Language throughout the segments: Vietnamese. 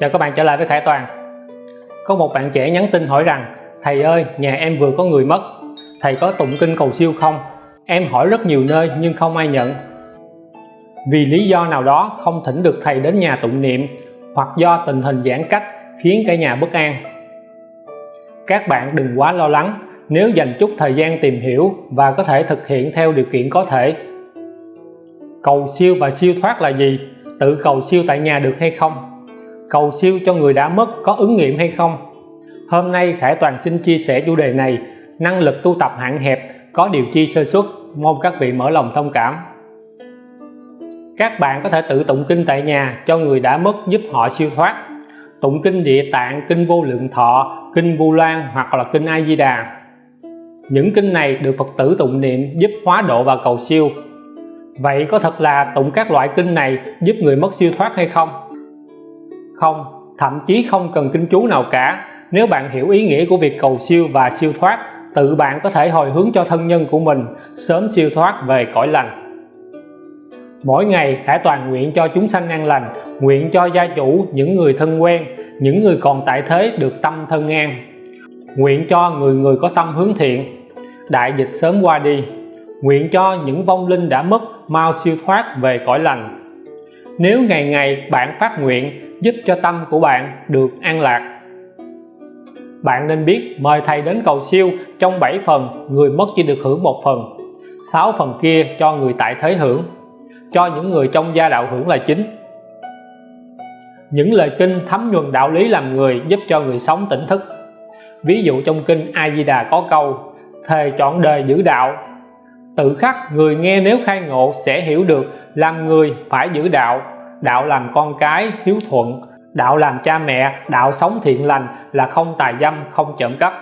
Chào các bạn trở lại với Khải Toàn. Có một bạn trẻ nhắn tin hỏi rằng, Thầy ơi, nhà em vừa có người mất. Thầy có tụng kinh cầu siêu không? Em hỏi rất nhiều nơi nhưng không ai nhận. Vì lý do nào đó không thỉnh được thầy đến nhà tụng niệm, Hoặc do tình hình giãn cách khiến cả nhà bất an. Các bạn đừng quá lo lắng, nếu dành chút thời gian tìm hiểu và có thể thực hiện theo điều kiện có thể. Cầu siêu và siêu thoát là gì? Tự cầu siêu tại nhà được hay không? Cầu siêu cho người đã mất có ứng nghiệm hay không? Hôm nay Khải Toàn xin chia sẻ chủ đề này, năng lực tu tập hạn hẹp, có điều chi sơ xuất mong các vị mở lòng thông cảm. Các bạn có thể tự tụng kinh tại nhà cho người đã mất giúp họ siêu thoát. Tụng kinh địa tạng, kinh vô lượng thọ, kinh vu lan hoặc là kinh a di đà. Những kinh này được Phật tử tụng niệm giúp hóa độ và cầu siêu. Vậy có thật là tụng các loại kinh này giúp người mất siêu thoát hay không? Không, thậm chí không cần kinh chú nào cả. Nếu bạn hiểu ý nghĩa của việc cầu siêu và siêu thoát Tự bạn có thể hồi hướng cho thân nhân của mình sớm siêu thoát về cõi lành. Mỗi ngày Khải Toàn nguyện cho chúng sanh an lành Nguyện cho gia chủ, những người thân quen Những người còn tại thế được tâm thân an. Nguyện cho người người có tâm hướng thiện. Đại dịch sớm qua đi. Nguyện cho những vong linh đã mất mau siêu thoát về cõi lành. Nếu ngày ngày bạn phát nguyện giúp cho tâm của bạn được an lạc. Bạn nên biết mời thầy đến cầu siêu trong 7 phần, người mất chỉ được hưởng một phần 6 phần kia cho người tại thế hưởng, cho những người trong gia đạo hưởng là chính. Những lời kinh thấm nhuần đạo lý làm người giúp cho người sống tỉnh thức. Ví dụ trong kinh A Di Đà có câu, thề chọn đời giữ đạo. Tự khắc người nghe nếu khai ngộ sẽ hiểu được làm người phải giữ đạo đạo làm con cái hiếu thuận, đạo làm cha mẹ, đạo sống thiện lành là không tài dâm, không trộm cắp.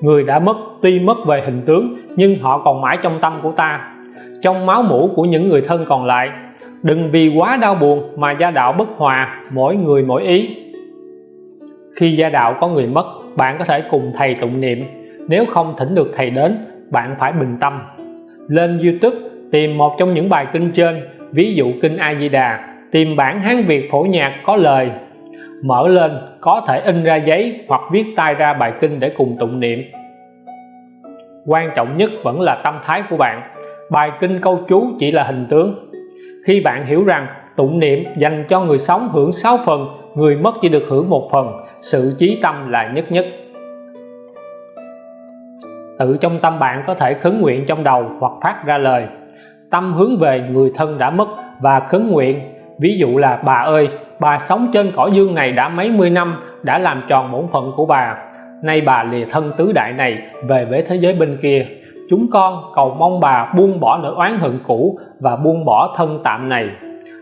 Người đã mất, tuy mất về hình tướng, nhưng họ còn mãi trong tâm của ta. Trong máu mũ của những người thân còn lại, đừng vì quá đau buồn mà gia đạo bất hòa, mỗi người mỗi ý. Khi gia đạo có người mất, bạn có thể cùng thầy tụng niệm. Nếu không thỉnh được thầy đến, bạn phải bình tâm. Lên YouTube tìm một trong những bài kinh trên ví dụ kinh A Di Đà tìm bản Hán Việt phổ nhạc có lời. Mở lên, có thể in ra giấy hoặc viết tay ra bài kinh để cùng tụng niệm. Quan trọng nhất vẫn là tâm thái của bạn. Bài kinh câu chú chỉ là hình tướng. Khi bạn hiểu rằng tụng niệm dành cho người sống hưởng 6 phần, người mất chỉ được hưởng một phần, sự chí tâm là nhất nhất. Tự trong tâm bạn có thể khấn nguyện trong đầu hoặc phát ra lời tâm hướng về người thân đã mất và khấn nguyện. Ví dụ là, bà ơi, bà sống trên cõi dương này đã mấy mươi năm, đã làm tròn bổn phận của bà. Nay bà lìa thân tứ đại này về với thế giới bên kia. Chúng con cầu mong bà buông bỏ nỗi oán hận cũ và buông bỏ thân tạm này,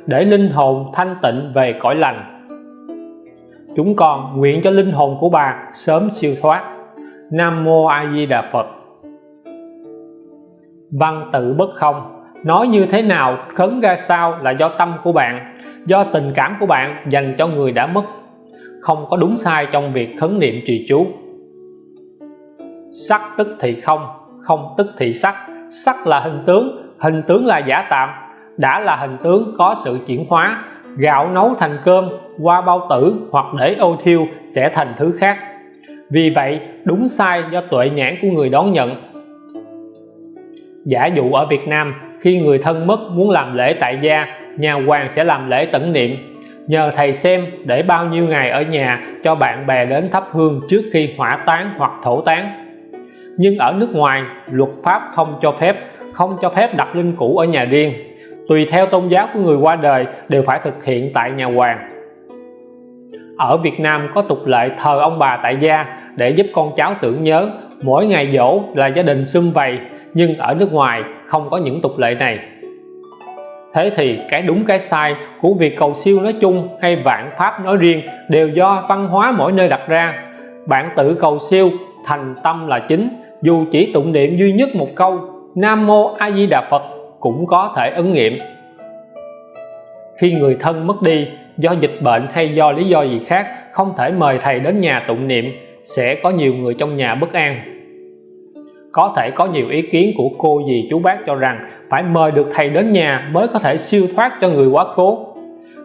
để linh hồn thanh tịnh về cõi lành. Chúng con nguyện cho linh hồn của bà sớm siêu thoát. Nam Mô A Di Đà Phật. Văn tự bất không nói như thế nào, khấn ra sao là do tâm của bạn, do tình cảm của bạn dành cho người đã mất. Không có đúng sai trong việc khấn niệm trì chú. Sắc tức thì không không tức thì sắc. Sắc là hình tướng hình tướng là giả tạm. Đã là hình tướng, có sự chuyển hóa. Gạo nấu thành cơm, qua bao tử hoặc để ô thiêu sẽ thành thứ khác. Vì vậy, đúng sai do tuệ nhãn của người đón nhận. Giả dụ ở Việt Nam khi người thân mất muốn làm lễ tại gia, nhà hoàng sẽ làm lễ tẩn niệm. Nhờ thầy xem để bao nhiêu ngày ở nhà cho bạn bè đến thắp hương trước khi hỏa táng hoặc thổ táng. Nhưng ở nước ngoài, luật pháp không cho phép, không cho phép đặt linh cữu ở nhà riêng. Tùy theo tôn giáo của người qua đời đều phải thực hiện tại nhà hoàng. Ở Việt Nam có tục lệ thờ ông bà tại gia để giúp con cháu tưởng nhớ mỗi ngày dỗ là gia đình sum vầy nhưng ở nước ngoài không có những tục lệ này. Thế thì cái đúng cái sai của việc cầu siêu nói chung hay vạn pháp nói riêng đều do văn hóa mỗi nơi đặt ra. Bạn tự cầu siêu thành tâm là chính, dù chỉ tụng niệm duy nhất một câu, Nam Mô A Di Đà Phật cũng có thể ứng nghiệm. Khi người thân mất đi do dịch bệnh hay do lý do gì khác không thể mời thầy đến nhà tụng niệm, sẽ có nhiều người trong nhà bất an có thể có nhiều ý kiến của cô dì chú bác cho rằng phải mời được thầy đến nhà mới có thể siêu thoát cho người quá cố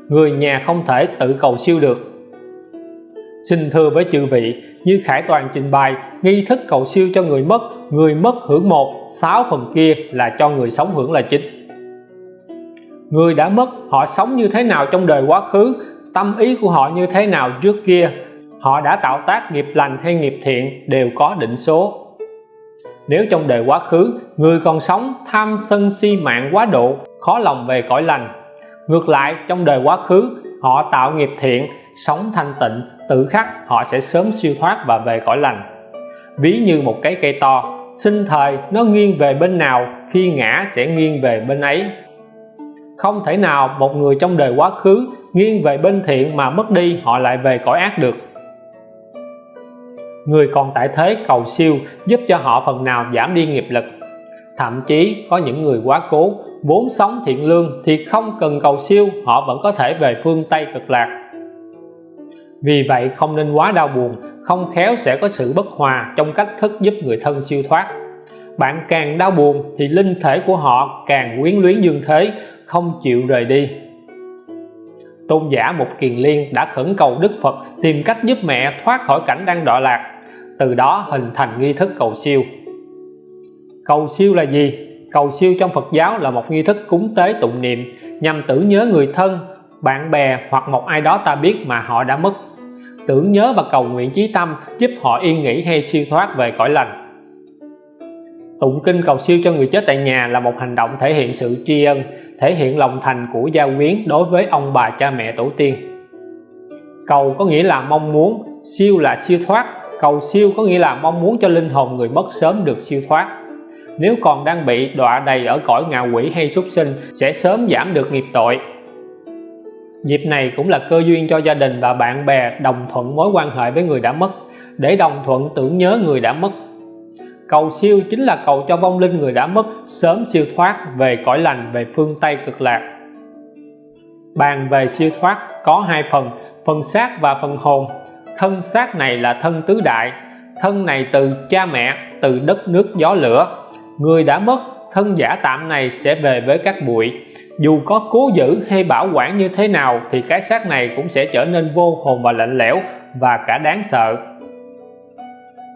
người nhà không thể tự cầu siêu được. Xin thưa với chư vị, như Khải Toàn trình bày, nghi thức cầu siêu cho người mất người mất hưởng một, sáu phần kia là cho người sống hưởng là chính. Người đã mất, họ sống như thế nào trong đời quá khứ, tâm ý của họ như thế nào trước kia, họ đã tạo tác nghiệp lành hay nghiệp thiện đều có định số nếu trong đời quá khứ, người còn sống tham sân si mạng quá độ, khó lòng về cõi lành. Ngược lại, trong đời quá khứ, họ tạo nghiệp thiện, sống thanh tịnh, tự khắc, họ sẽ sớm siêu thoát và về cõi lành. Ví như một cái cây to, sinh thời nó nghiêng về bên nào, khi ngã sẽ nghiêng về bên ấy. Không thể nào một người trong đời quá khứ nghiêng về bên thiện mà mất đi, họ lại về cõi ác được người còn tại thế cầu siêu giúp cho họ phần nào giảm đi nghiệp lực. Thậm chí có những người quá cố, vốn sống thiện lương thì không cần cầu siêu, họ vẫn có thể về phương Tây cực lạc. Vì vậy không nên quá đau buồn, không khéo sẽ có sự bất hòa trong cách thức giúp người thân siêu thoát. Bạn càng đau buồn thì linh thể của họ càng quyến luyến dương thế, không chịu rời đi. Tôn giả một kiền liên đã khẩn cầu đức phật tìm cách giúp mẹ thoát khỏi cảnh đang đọa lạc từ đó hình thành nghi thức cầu siêu. Cầu siêu là gì? Cầu siêu trong phật giáo là một nghi thức cúng tế tụng niệm nhằm tưởng nhớ người thân, bạn bè hoặc một ai đó ta biết mà họ đã mất. Tưởng nhớ và cầu nguyện chí tâm giúp họ yên nghỉ hay siêu thoát về cõi lành. Tụng kinh cầu siêu cho người chết tại nhà là một hành động thể hiện sự tri ân, thể hiện lòng thành của gia quyến đối với ông bà cha mẹ tổ tiên. Cầu có nghĩa là mong muốn, siêu là siêu thoát cầu siêu có nghĩa là mong muốn cho linh hồn người mất sớm được siêu thoát. Nếu còn đang bị đọa đầy ở cõi ngạ quỷ hay súc sinh, sẽ sớm giảm được nghiệp tội. Dịp này cũng là cơ duyên cho gia đình và bạn bè đồng thuận mối quan hệ với người đã mất, để đồng thuận tưởng nhớ người đã mất. Cầu siêu chính là cầu cho vong linh người đã mất sớm siêu thoát về cõi lành, về phương Tây cực lạc. Bàn về siêu thoát có hai phần phần xác và phần hồn thân xác này là thân tứ đại, thân này từ cha mẹ, từ đất nước gió lửa. Người đã mất, thân giả tạm này sẽ về với các bụi. Dù có cố giữ hay bảo quản như thế nào, thì cái xác này cũng sẽ trở nên vô hồn và lạnh lẽo và cả đáng sợ.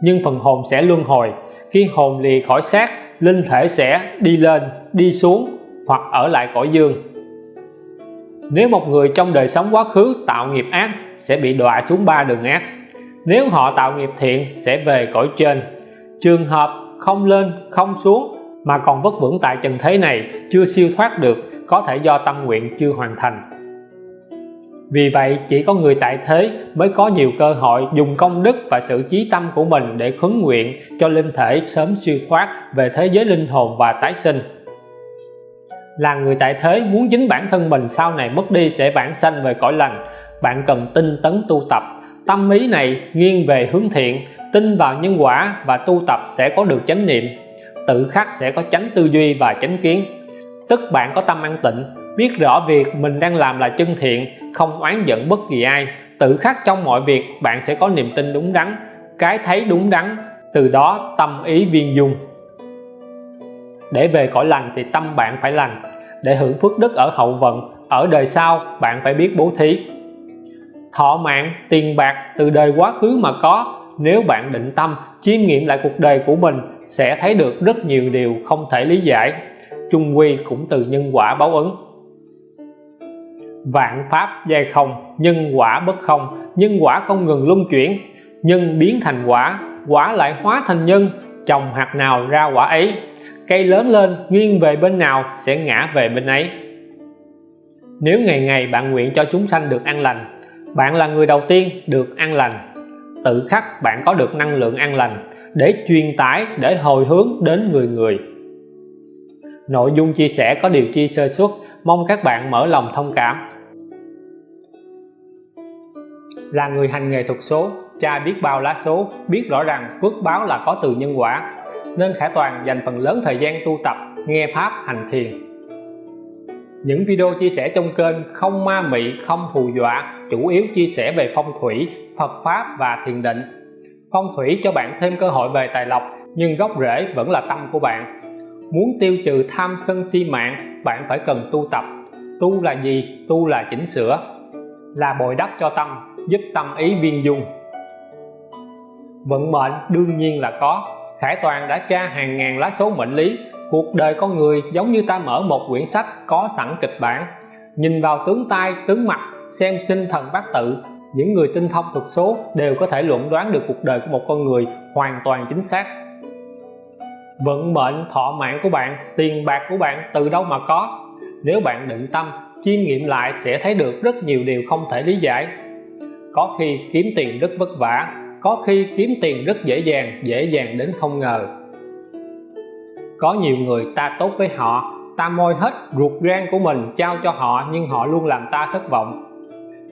Nhưng phần hồn sẽ luân hồi. Khi hồn lìa khỏi xác, linh thể sẽ đi lên, đi xuống hoặc ở lại cõi dương nếu một người trong đời sống quá khứ tạo nghiệp ác, sẽ bị đọa xuống ba đường ác. Nếu họ tạo nghiệp thiện, sẽ về cõi trên. Trường hợp không lên, không xuống, mà còn vất vưởng tại trần thế này, chưa siêu thoát được, có thể do tâm nguyện chưa hoàn thành. Vì vậy, chỉ có người tại thế mới có nhiều cơ hội dùng công đức và sự chí tâm của mình để khấn nguyện cho linh thể sớm siêu thoát về thế giới linh hồn và tái sinh là người tại thế muốn chính bản thân mình sau này mất đi sẽ vãng sanh về cõi lành. Bạn cần tinh tấn tu tập. Tâm ý này nghiêng về hướng thiện, tin vào nhân quả và tu tập sẽ có được chánh niệm. Tự khắc sẽ có chánh tư duy và chánh kiến. Tức bạn có tâm an tịnh, biết rõ việc mình đang làm là chân thiện, không oán giận bất kỳ ai. Tự khắc trong mọi việc, bạn sẽ có niềm tin đúng đắn. Cái thấy đúng đắn, từ đó tâm ý viên dung để về cõi lành thì tâm bạn phải lành. Để hưởng phước đức ở hậu vận, ở đời sau, bạn phải biết bố thí. Thọ mạng, tiền bạc, từ đời quá khứ mà có, nếu bạn định tâm, chiêm nghiệm lại cuộc đời của mình, sẽ thấy được rất nhiều điều không thể lý giải. Chung quy cũng từ nhân quả báo ứng. Vạn pháp giai không, nhân quả bất không, nhân quả không ngừng luân chuyển. Nhân biến thành quả quả lại hóa thành nhân trồng hạt nào ra quả ấy cây lớn lên, nghiêng về bên nào sẽ ngã về bên ấy. Nếu ngày ngày bạn nguyện cho chúng sanh được an lành, bạn là người đầu tiên được an lành. Tự khắc bạn có được năng lượng an lành để truyền tải, để hồi hướng đến người người. Nội dung chia sẻ có điều chi sơ xuất mong các bạn mở lòng thông cảm. Là người hành nghề thuật số, cha biết bao lá số, biết rõ rằng phước báo là có từ nhân quả nên Khải Toàn dành phần lớn thời gian tu tập, nghe pháp hành thiền. Những video chia sẻ trong kênh không ma mị, không hù dọa chủ yếu chia sẻ về phong thủy, Phật pháp và thiền định. Phong thủy cho bạn thêm cơ hội về tài lộc, nhưng gốc rễ vẫn là tâm của bạn. Muốn tiêu trừ tham sân si mạng, bạn phải cần tu tập. Tu là gì? Tu là chỉnh sửa. Là bồi đắp cho tâm, giúp tâm ý viên dung. Vận mệnh đương nhiên là có. Khải Toàn đã tra hàng ngàn lá số mệnh lý. Cuộc đời con người giống như ta mở một quyển sách có sẵn kịch bản. Nhìn vào tướng tai, tướng mặt, xem sinh thần bát tự, những người tinh thông thuật số đều có thể luận đoán được cuộc đời của một con người hoàn toàn chính xác. Vận mệnh, thọ mạng của bạn, tiền bạc của bạn từ đâu mà có? Nếu bạn định tâm chiêm nghiệm lại sẽ thấy được rất nhiều điều không thể lý giải. Có khi kiếm tiền rất vất vả có khi kiếm tiền rất dễ dàng dễ dàng đến không ngờ. Có nhiều người ta tốt với họ, ta môi hết ruột gan của mình trao cho họ nhưng họ luôn làm ta thất vọng.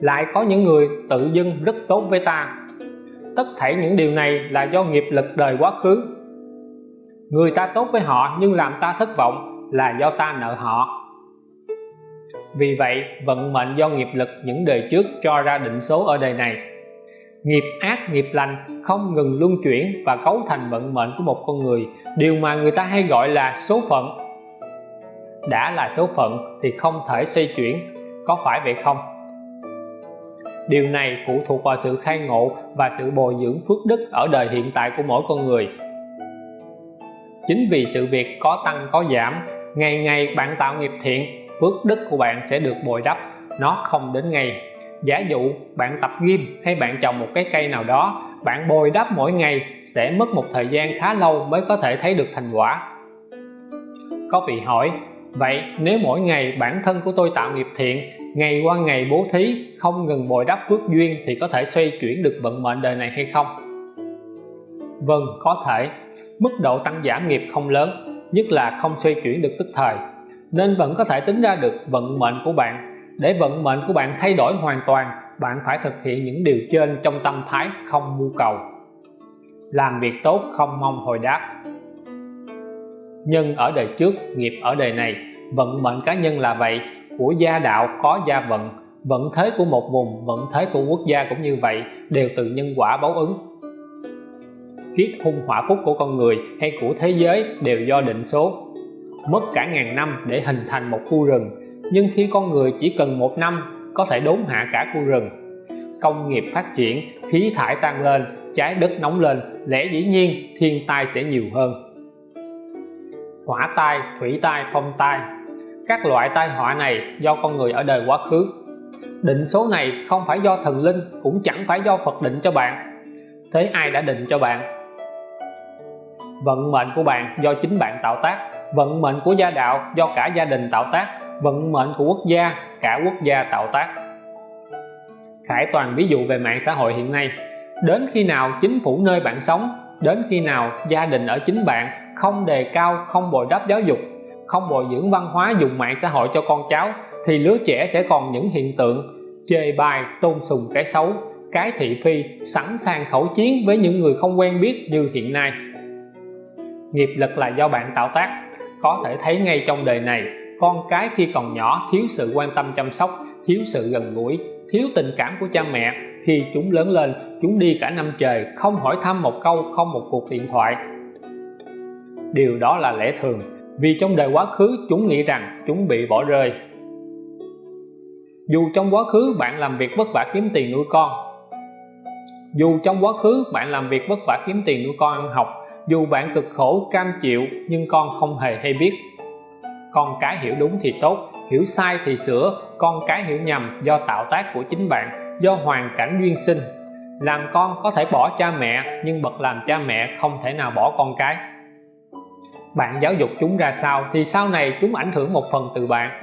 Lại có những người tự dưng rất tốt với ta. Tất thảy những điều này là do nghiệp lực đời quá khứ. Người ta tốt với họ nhưng làm ta thất vọng là do ta nợ họ. Vì vậy, vận mệnh do nghiệp lực những đời trước cho ra định số ở đời này nghiệp ác, nghiệp lành không ngừng luân chuyển và cấu thành vận mệnh của một con người. Điều mà người ta hay gọi là số phận. Đã là số phận thì không thể xoay chuyển, có phải vậy không? Điều này phụ thuộc vào sự khai ngộ và sự bồi dưỡng phước đức ở đời hiện tại của mỗi con người. Chính vì sự việc có tăng, có giảm, ngày ngày bạn tạo nghiệp thiện, phước đức của bạn sẽ được bồi đắp. Nó không đến ngày giả dụ bạn tập gym hay bạn trồng một cái cây nào đó, bạn bồi đắp mỗi ngày sẽ mất một thời gian khá lâu mới có thể thấy được thành quả. Có vị hỏi, vậy nếu mỗi ngày bản thân của tôi tạo nghiệp thiện, ngày qua ngày bố thí, không ngừng bồi đắp phước duyên thì có thể xoay chuyển được vận mệnh đời này hay không? Vâng có thể. Mức độ tăng giảm nghiệp không lớn, nhất là không xoay chuyển được tức thời, nên vẫn có thể tính ra được vận mệnh của bạn để vận mệnh của bạn thay đổi hoàn toàn, bạn phải thực hiện những điều trên trong tâm thái không mưu cầu. Làm việc tốt không mong hồi đáp. Nhân ở đời trước, nghiệp ở đời này. Vận mệnh cá nhân là vậy. Của gia đạo có gia vận. Vận thế của một vùng, vận thế của quốc gia cũng như vậy, đều từ nhân quả báo ứng. Kiết hung hỏa phúc của con người hay của thế giới đều do định số. Mất cả ngàn năm để hình thành một khu rừng nhưng khi con người chỉ cần một năm, có thể đốn hạ cả khu rừng. Công nghiệp phát triển, khí thải tăng lên, trái đất nóng lên, lẽ dĩ nhiên thiên tai sẽ nhiều hơn. Hỏa tai, thủy tai, phong tai. Các loại tai họa này do con người ở đời quá khứ. Định số này không phải do thần linh, cũng chẳng phải do Phật định cho bạn. Thế ai đã định cho bạn? Vận mệnh của bạn do chính bạn tạo tác. Vận mệnh của gia đạo do cả gia đình tạo tác vận mệnh của quốc gia, cả quốc gia tạo tác. Khải toàn ví dụ về mạng xã hội hiện nay. Đến khi nào chính phủ nơi bạn sống, đến khi nào gia đình ở chính bạn, không đề cao, không bồi đắp giáo dục, không bồi dưỡng văn hóa dùng mạng xã hội cho con cháu, thì lứa trẻ sẽ còn những hiện tượng chê bai, tôn sùng cái xấu, cái thị phi, sẵn sàng khẩu chiến với những người không quen biết như hiện nay. Nghiệp lực là do bạn tạo tác, có thể thấy ngay trong đời này con cái khi còn nhỏ thiếu sự quan tâm chăm sóc, thiếu sự gần gũi, thiếu tình cảm của cha mẹ khi chúng lớn lên, chúng đi cả năm trời không hỏi thăm một câu, không một cuộc điện thoại. Điều đó là lẽ thường, vì trong đời quá khứ chúng nghĩ rằng chúng bị bỏ rơi. Dù trong quá khứ bạn làm việc vất vả kiếm tiền nuôi con, dù trong quá khứ bạn làm việc vất vả kiếm tiền nuôi con ăn học, dù bạn cực khổ, cam chịu, nhưng con không hề hay biết con cái hiểu đúng thì tốt, hiểu sai thì sửa. Con cái hiểu nhầm do tạo tác của chính bạn, do hoàn cảnh duyên sinh. Làm con có thể bỏ cha mẹ, nhưng bậc làm cha mẹ không thể nào bỏ con cái. Bạn giáo dục chúng ra sao thì sau này chúng ảnh hưởng một phần từ bạn.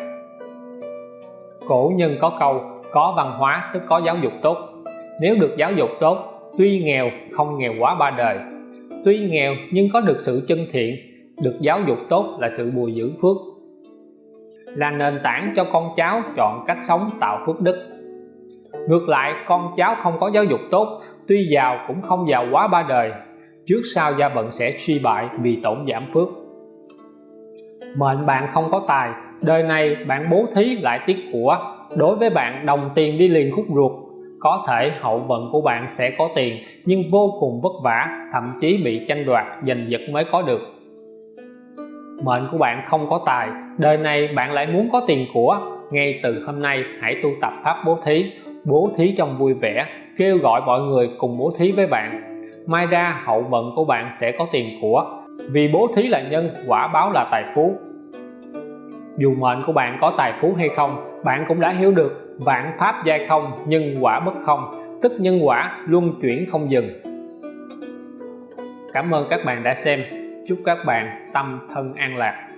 Cổ nhân có câu, có văn hóa tức có giáo dục tốt. Nếu được giáo dục tốt, tuy nghèo, không nghèo quá ba đời. Tuy nghèo nhưng có được sự chân thiện, được giáo dục tốt là sự bồi dưỡng phước là nền tảng cho con cháu chọn cách sống tạo phước đức. Ngược lại, con cháu không có giáo dục tốt, tuy giàu cũng không giàu quá ba đời, trước sau gia vận sẽ suy bại vì tổn giảm phước. Mệnh bạn không có tài, đời này bạn bố thí lại tiếc của. Đối với bạn, đồng tiền đi liền khúc ruột. Có thể hậu vận của bạn sẽ có tiền, nhưng vô cùng vất vả, thậm chí bị tranh đoạt, giành giật mới có được. Mệnh của bạn không có tài đời này bạn lại muốn có tiền của. Ngay từ hôm nay, hãy tu tập pháp bố thí. Bố thí trong vui vẻ, kêu gọi mọi người cùng bố thí với bạn. Mai ra, hậu vận của bạn sẽ có tiền của. Vì bố thí là nhân, quả báo là tài phú. Dù mệnh của bạn có tài phú hay không, bạn cũng đã hiểu được vạn pháp giai không, nhân quả bất không, tức nhân quả luân chuyển không dừng. Cảm ơn các bạn đã xem. Chúc các bạn tâm thân an lạc.